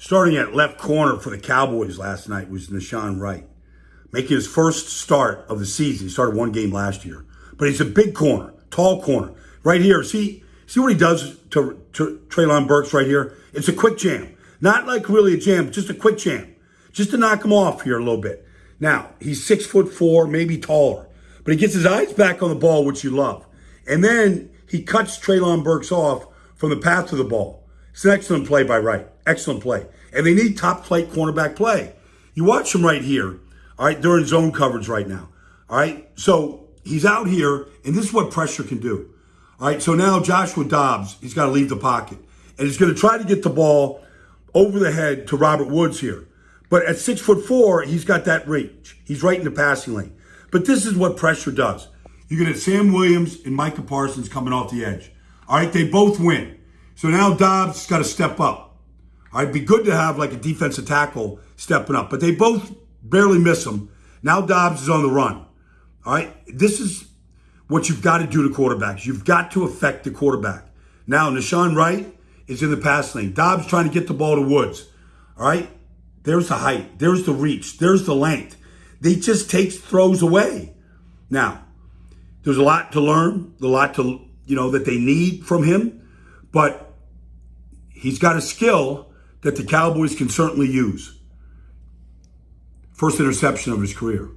Starting at left corner for the Cowboys last night was Nahshon Wright, making his first start of the season. He started one game last year, but he's a big corner, tall corner. Right here, see, see what he does to, to Treylon Burks right here? It's a quick jam. Not like really a jam, just a quick jam. Just to knock him off here a little bit. Now, he's six foot four, maybe taller, but he gets his eyes back on the ball, which you love. And then he cuts Treylon Burks off from the path to the ball. It's an excellent play by Wright. Excellent play. And they need top flight cornerback play. You watch him right here. All right, they're in zone coverage right now. All right, so he's out here, and this is what pressure can do. All right, so now Joshua Dobbs, he's got to leave the pocket. And he's going to try to get the ball over the head to Robert Woods here. But at six foot four, he's got that reach. He's right in the passing lane. But this is what pressure does. Going to Sam Williams and Micah Parsons coming off the edge. All right, they both win. So now Dobbs got to step up. Right, be good to have like a defensive tackle stepping up, but they both barely miss him. Now Dobbs is on the run. All right, this is what you've got to do to quarterbacks. You've got to affect the quarterback. Now Nahshon Wright is in the pass lane. Dobbs trying to get the ball to Woods. All right, there's the height, there's the reach, there's the length. They just takes throws away. Now, there's a lot to learn, a lot to you know that they need from him, but he's got a skill that the Cowboys can certainly use. First interception of his career.